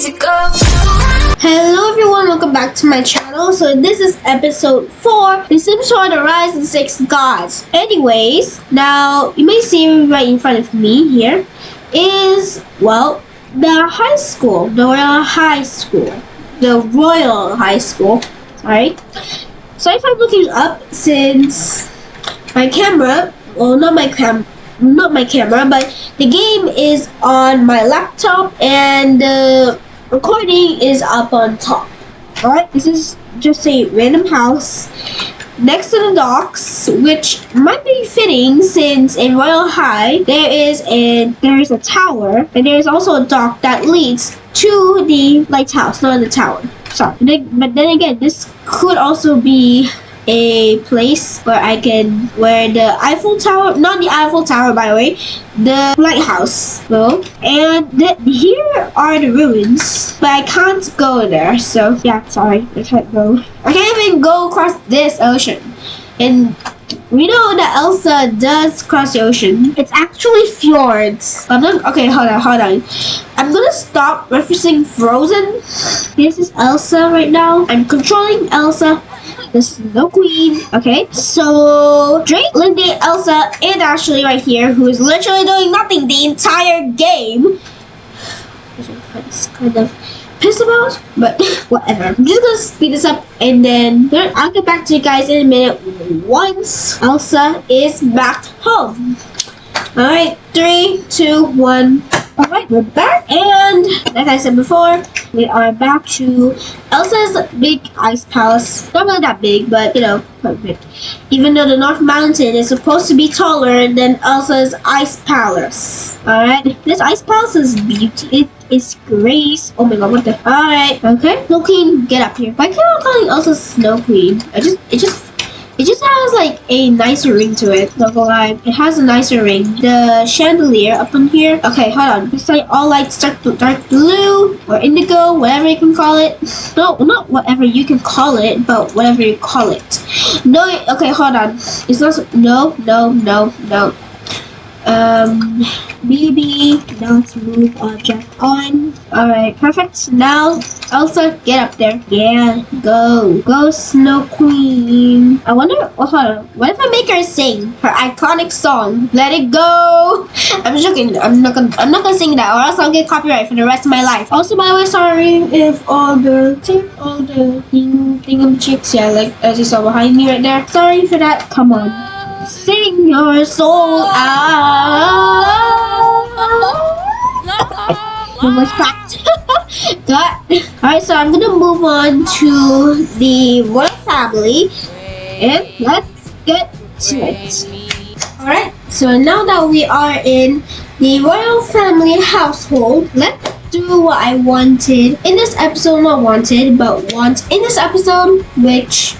Hello everyone, welcome back to my channel. So this is episode 4, The Sims 4 The Rise of the Six Gods. Anyways, now you may see right in front of me here is, well, the high school, the Royal High School. The Royal High School, sorry. So if I'm looking up since my camera, well not my cam not my camera, but the game is on my laptop and the recording is up on top. Alright, this is just a random house next to the docks, which might be fitting since in Royal High there is a there is a tower and there is also a dock that leads to the lighthouse, not the tower. Sorry, but then again, this could also be a place where I can where the Eiffel Tower not the Eiffel Tower by the way the lighthouse well and here are the ruins but I can't go there so yeah sorry I can't go I can't even go across this ocean and we know that Elsa does cross the ocean. It's actually fjords. I'm not, okay, hold on, hold on. I'm gonna stop referencing Frozen. This is Elsa right now. I'm controlling Elsa the Snow Queen. Okay, so Drake, Lindy, Elsa, and Ashley right here, who is literally doing nothing the entire game. It's kind of pissed about, but whatever. I'm just gonna speed this up and then I'll get back to you guys in a minute once Elsa is back home. Alright, three, two, one. Alright, we're back and like I said before, we are back to Elsa's big ice palace. Not really that big, but you know, perfect. Even though the North Mountain is supposed to be taller than Elsa's ice palace. Alright, this ice palace is beauty. It is grace. Oh my god, what the? Alright, okay. Snow Queen, get up here. Why can't I call Elsa Snow Queen? I just, it just it just has like a nicer ring to it. Not gonna lie, it has a nicer ring. The chandelier up on here. Okay, hold on. It's like all lights dark, dark blue or indigo, whatever you can call it. No, not whatever you can call it, but whatever you call it. No, okay, hold on. It's not. No, no, no, no. Um, BB, not move object on. Alright, perfect. Now, Elsa, get up there. Yeah, go. Go, Snow Queen. I wonder, oh, hold on. What if I make her sing her iconic song, Let It Go? I'm joking. I'm not gonna, I'm not gonna sing that or else I'll get copyright for the rest of my life. Also, by the way, sorry if all the, all the thing, thingamajiggies, yeah, like as you saw behind me right there. Sorry for that. Come on. Sing your soul out. Almost cracked. Got. Alright, so I'm gonna move on to the royal family. And let's get to it. Alright, so now that we are in the royal family household, let's do what I wanted in this episode, not wanted, but want in this episode, which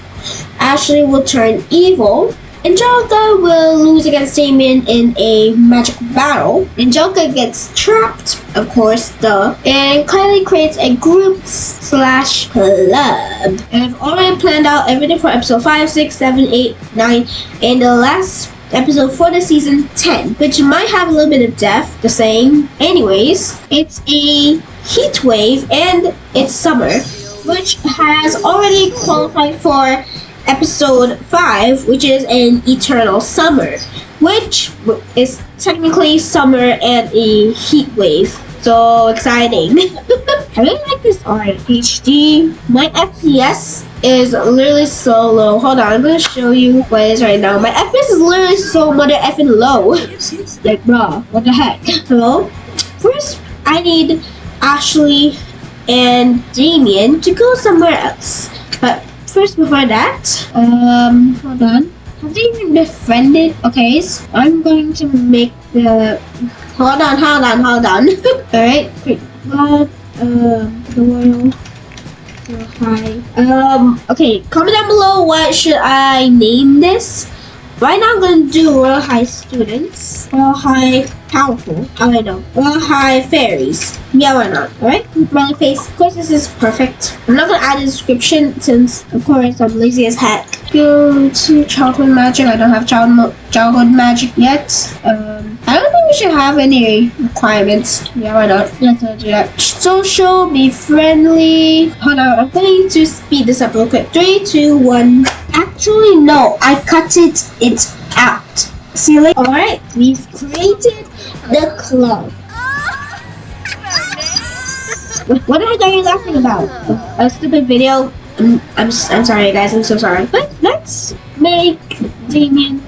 Ashley will turn evil Angelica will lose against Damien in a magic battle. Angelica gets trapped, of course, duh. And Kylie creates a group slash club. And I've already planned out everything for episode 5, 6, 7, 8, 9, and the last episode for the season 10, which might have a little bit of death, the same. Anyways, it's a heat wave and it's summer, which has already qualified for episode 5, which is an eternal summer, which is technically summer and a heat wave. So exciting. I really like this art. HD. My FPS is literally so low. Hold on, I'm gonna show you what it is right now. My FPS is literally so mother effing low. like, bruh, what the heck? Hello? First, I need Ashley and Damien to go somewhere else. First before that, um, hold on. Have they even befriended? Okay, so I'm going to make the. Hold on, hold on, hold on. Alright, great. God, um, the world. Hi. Um, okay, comment down below what should I name this. Right now I'm gonna do Royal High students. Royal High powerful. How I know? Royal High fairies. Yeah, why not? Alright, smiley face. Of course this is perfect. I'm not gonna add a description since of course I'm lazy as heck. Go to childhood magic. I don't have child childhood magic yet. Um I don't think we should have any requirements. Yeah, why not? Let's not do that. Social, be friendly. Hold on, I'm going to speed this up real quick. Three, two, one. Actually, no. I cut it. It's out. See. Alright, we've created the club. What are you laughing about? A stupid video? Mm, I'm, I'm, I'm sorry guys, I'm so sorry. But let's make Damien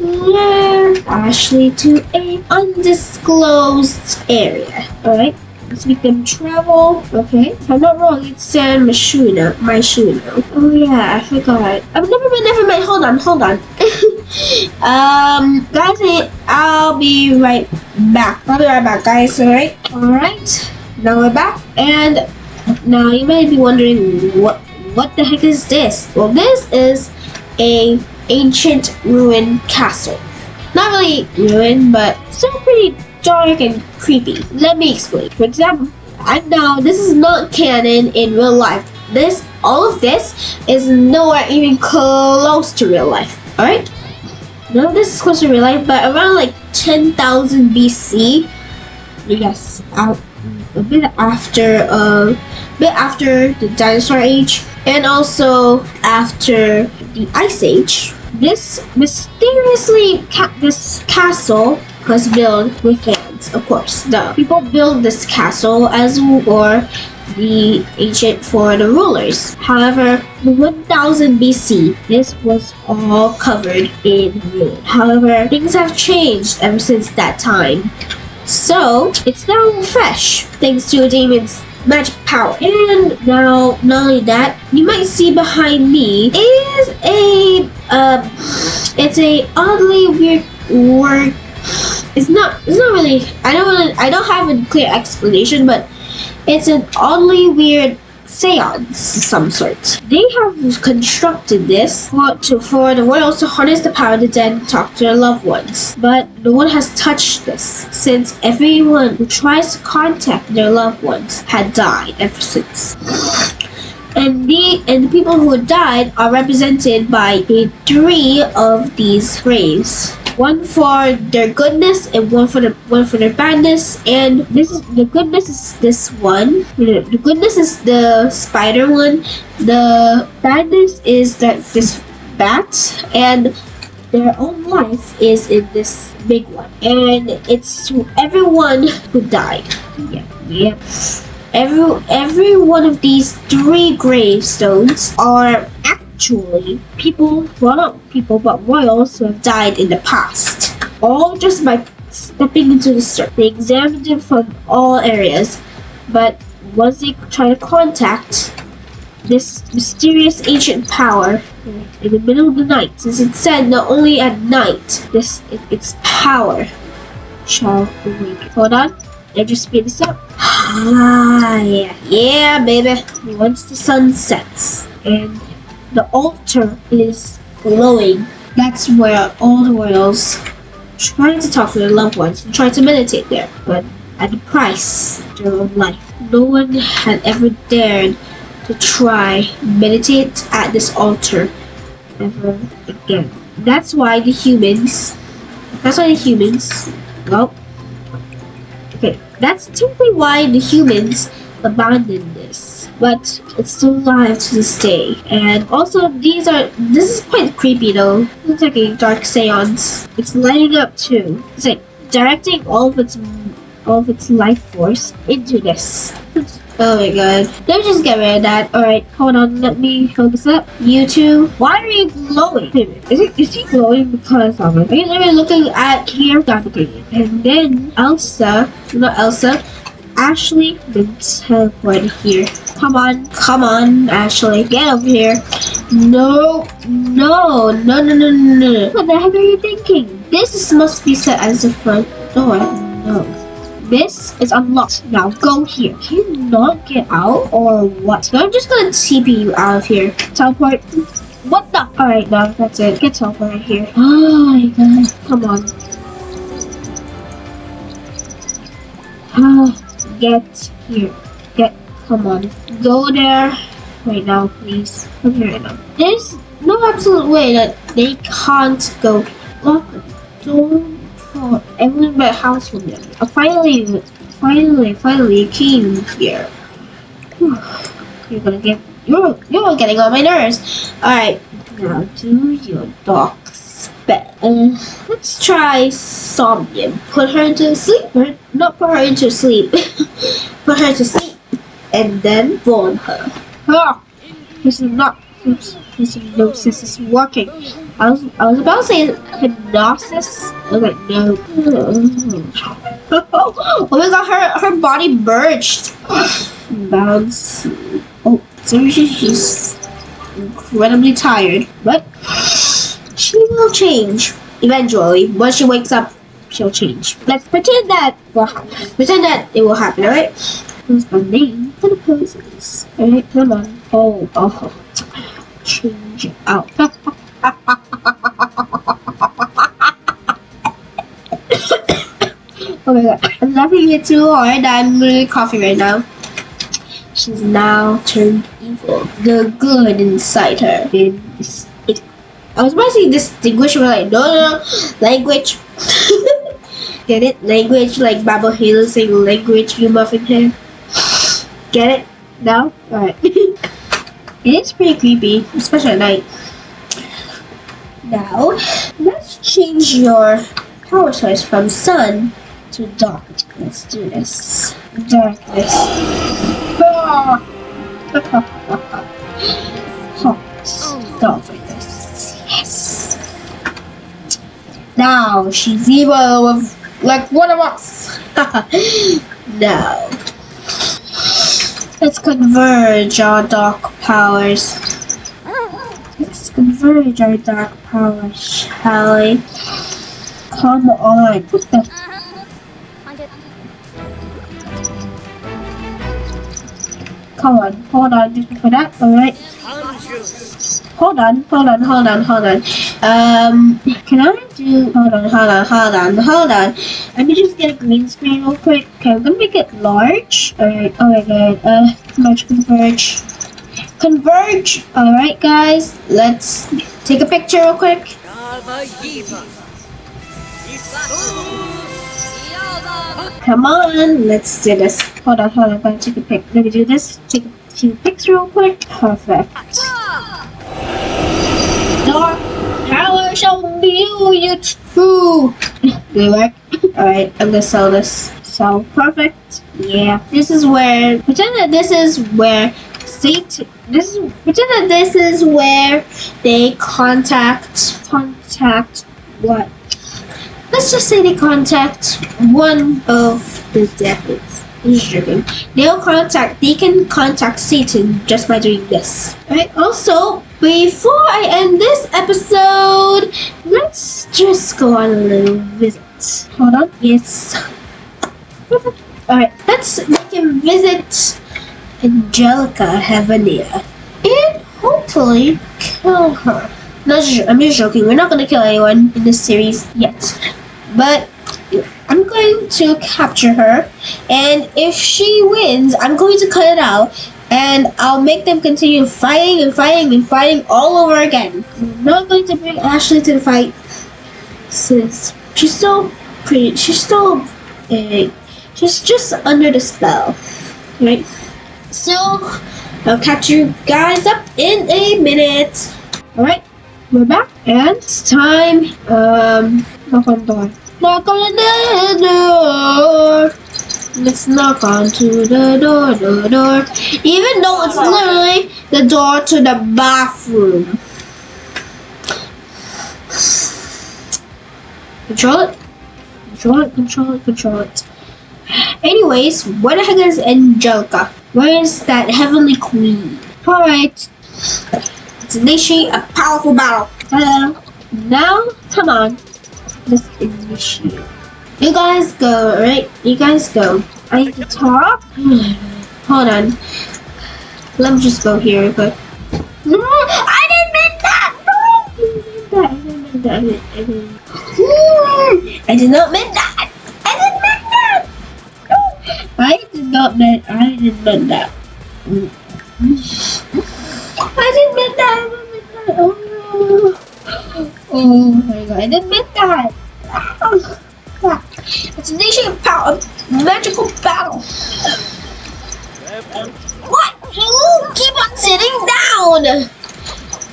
Ashley to a undisclosed area. Alright, let's make them travel. Okay, if I'm not wrong, it's San Myshuno, Myshuno. Oh yeah, I forgot. I've never been, never mind, hold on, hold on. um, guys, I'll be right back. I'll be right back, guys, alright? Alright. Now we're back, and now you might be wondering what what the heck is this? Well, this is a ancient ruined castle. Not really ruined, but still pretty dark and creepy. Let me explain. For example, I know this is not canon in real life. This, all of this, is nowhere even close to real life. All right. None of this is close to real life, but around like 10,000 BC, yes, out a bit after uh, a bit after the dinosaur age and also after the ice age this mysteriously ca this castle was built with hands of course the people built this castle as or the ancient for the rulers. However, 1000 BC, this was all covered in ruin. However, things have changed ever since that time. So, it's now fresh, thanks to Damon's magic power. And now, not only that, you might see behind me is a, uh, it's a oddly weird work. It's not, it's not really, I don't want I don't have a clear explanation, but it's an oddly weird seance of some sort. They have constructed this for, to, for the royals to harness the power of the dead and talk to their loved ones. But no one has touched this, since everyone who tries to contact their loved ones had died ever since. And the and the people who died are represented by the three of these graves one for their goodness and one for the one for their badness. And this is the goodness is this one. The goodness is the spider one. The badness is that this bat. And their own life is in this big one. And it's to everyone who died. Yeah yeah. Every every one of these three gravestones are actually people, well not people, but royals who have died in the past. All just by stepping into the circle. They examined it from all areas, but once they try to contact this mysterious ancient power in the middle of the night, since it said not only at night, this it, its power shall awake. Hold on, I just speed this up. Ah, yeah, yeah, baby. Once the sun sets and the altar is glowing. That's where all the royals try to talk to their loved ones and try to meditate there, but at the price of their own life. No one had ever dared to try meditate at this altar ever again. That's why the humans, that's why the humans, well, okay, that's typically why the humans abandoned this but it's still alive to this day. And also, these are, this is quite creepy though. Looks like a dark seance. It's lighting up too. It's like directing all of its, all of its life force into this. Oh my god. Let me just get rid of that. Alright, hold on. Let me focus up. You two. Why are you glowing? Is, it, is he glowing because of it? Are you looking at here? And then Elsa, not Elsa, Ashley teleported here. Come on, come on, Ashley, get over here. No, no, no, no, no, no. What the heck are you thinking? This must be set as the front door. No. This is unlocked. Now go here. Can you not get out or what? I'm just gonna TP you out of here. Teleport. What the? Alright, now that's it. Get teleported here. Oh my god. Come on. Ah get here. Get, come on. Go there right now, please. Come here right now. There's no absolute way that they can't go. Lock the door Oh, everyone but house with them. Uh, finally, finally, finally, you came here. You're gonna get you're you're getting on my nerves. All right, now do your dog's bed. Uh, let's try Somnia. Put her to sleep. Not put her into sleep. put her to sleep, and then warm her. Ah, this is not. Oops, this hypnosis is working. I was I was about to say hypnosis. Like no. oh my god, her her body burst. Bounce. Oh, so she's just incredibly tired, but she will change eventually. Once she wakes up, she'll change. Let's pretend that. Pretend that it will happen, alright? Who's my name for the poses? Alright, come on. Oh, oh. Change out. oh my god. I'm laughing too hard. I'm really coughing right now. She's now turned evil. The good inside her. I was about to say distinguish, but like no, no, language. Get it? Language like Baba Halo saying language. You muffin head. Get it? No. All right. it is pretty creepy, especially at night. Now, let's change your power source from sun to dark. Let's do this. Darkness. Ah! Hot. Darkness. Now she's evil with like one of us. now. Let's converge our dark powers. Let's converge our dark powers, shall we? Come on. What the Come on, hold on, just for that, alright? Hold on, hold on, hold on, hold on. Um, can I do, hold on, hold on, hold on, hold on. Let me just get a green screen real quick. Okay, I'm gonna make it large. Alright, oh my god, uh, large converge. Converge! Alright guys, let's take a picture real quick. Come on, let's do this. Hold on, hold on, gotta take a pic. Let me do this. Take a few pics real quick. Perfect. Dark power shall view you true. It work? Alright, I'm gonna sell this. So perfect. Yeah. This is where pretend that this is where Satan this is pretend that this is where they contact contact what let's just say they contact one of the devils. They'll contact, they can contact Satan just by doing this. Alright, also, before I end this episode, let's just go on a little visit. Hold on. Yes. Alright, let's make him visit Angelica Heavenlier. And hopefully kill her. No, I'm just joking. We're not gonna kill anyone in this series yet but I'm going to capture her and if she wins I'm going to cut it out and I'll make them continue fighting and fighting and fighting all over again. I'm not going to bring Ashley to the fight. Since she's still pretty she's still uh, she's just under the spell right? So I'll catch you guys up in a minute. Alright we're back and it's time um knock on the door. Knock on the door let's knock onto the door door door even though it's literally the door to the bathroom control it control it control it control it anyways where the heck is angelica where is that heavenly queen all right Let's initiate a powerful battle. Hello. Now, come on. Let's initiate. You guys go, right? You guys go. I need to talk. Hold on. Let me just go here real quick. No, I didn't mean that. No, I didn't mean that. I didn't mean that. I did not mean that. I didn't mean that. I did not mean. I didn't mean that. I didn't mean that. I didn't mean that. Oh, oh my god, I didn't mean that. Destination power, magical battle. What? You keep on sitting down.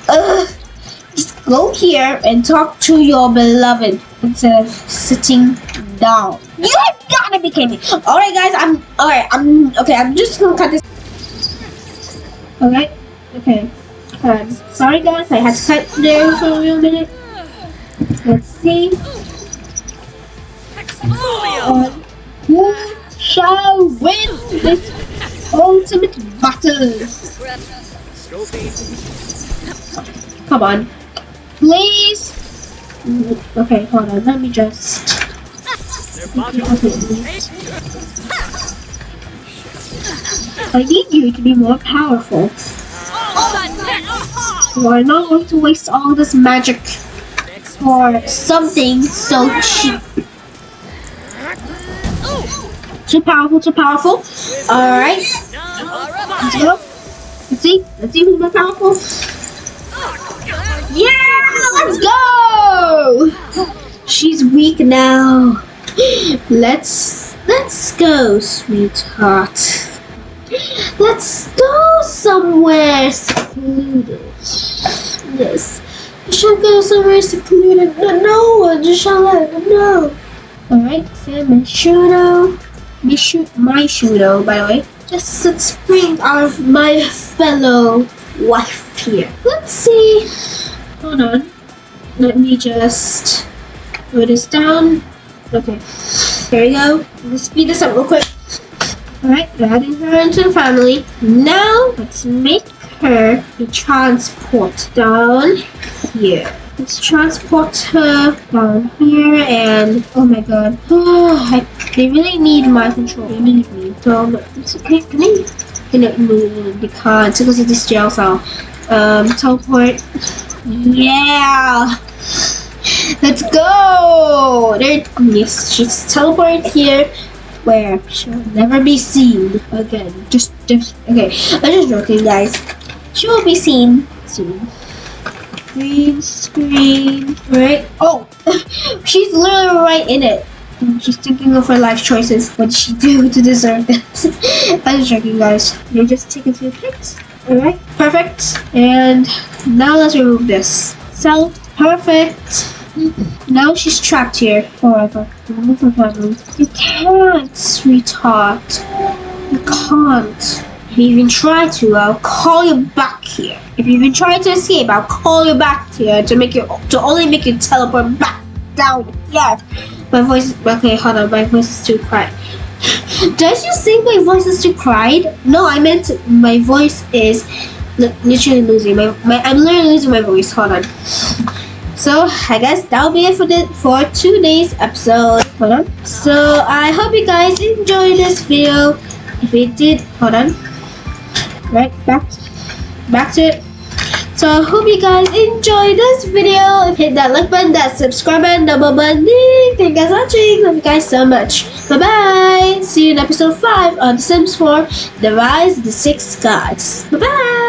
Uh, just go here and talk to your beloved instead of sitting down. You have gotta be kidding me. Alright guys, I'm alright, I'm okay, I'm just gonna cut this. Alright, okay. Um, sorry guys, I had to cut there for a real minute. Let's see. Uh, who shall win this ultimate battle? Come on. Please. Okay, hold on. Let me just. I need you to be more powerful. We're not going to waste all this magic for something so cheap. Too powerful, too powerful. Alright. Let's go. Let's see. Let's see who's more powerful. Yeah, let's go. She's weak now. Let's let's go, sweetheart. Let's go somewhere secluded. Yes. You should go somewhere secluded. No, no one just shall let them know. Alright, Sam and Shudo. Me shoot my Shudo, by the way. Just spring of my fellow wife here. Let's see. Hold on. Let me just put this down. Okay. There we go. Let's speed this up real quick. Alright, adding her into the family. Now, let's make her a transport down here. Let's transport her down here and oh my god. Oh, I, they really need my control. They need me. So it's okay. Can they? No, no, no, they can't because of this jail cell. Um, teleport. Yeah. Let's go. There. Yes, she's teleported here where she'll never be seen again. Just, just okay. I'm just joking, guys. She will be seen soon. Green screen, right? Oh, she's literally right in it. She's thinking of her life choices. What did she do to deserve this? I'm just joking, guys. You're just taking two pics. Alright, perfect. And now let's remove this. So, perfect. Now she's trapped here forever. Remove her. You can't, sweetheart. You can't. If you even try to, I'll call you back here. If you even try to escape, I'll call you back here to make you to only make you teleport back down here. My voice okay, hold on, my voice is too quiet. Did just think my voice is too quiet? No, I meant my voice is literally losing my, my I'm literally losing my voice. Hold on. So I guess that'll be it for the for today's episode. Hold on. So I hope you guys enjoyed this video. If you did, hold on. Right back, back to it. So I hope you guys enjoyed this video. Hit that like button, that subscribe button, double button. Thank you guys for watching. Love you guys so much. Bye bye. See you in episode five on The Sims 4: The Rise of the Six Gods. Bye bye.